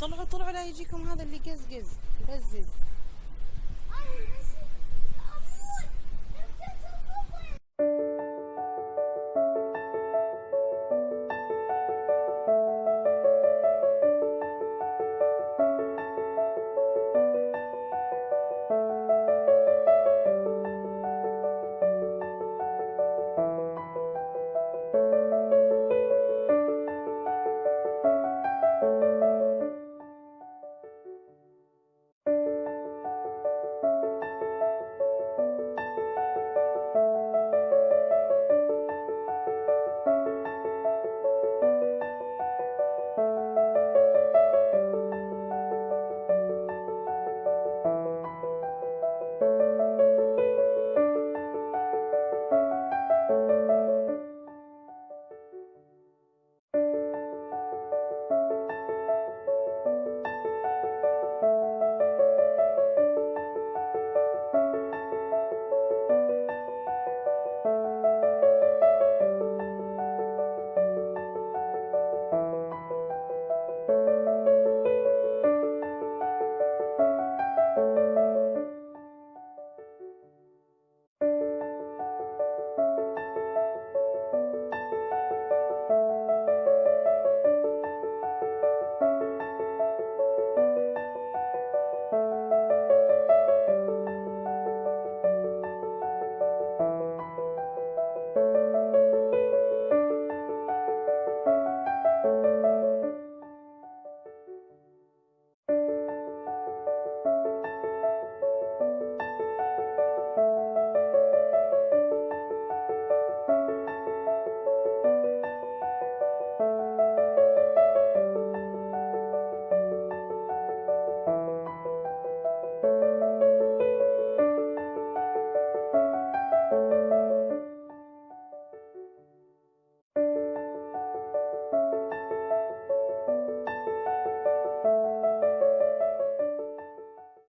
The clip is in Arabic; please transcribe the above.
طلعوا طلعوا لا يجيكم هذا اللي قزقز يقزز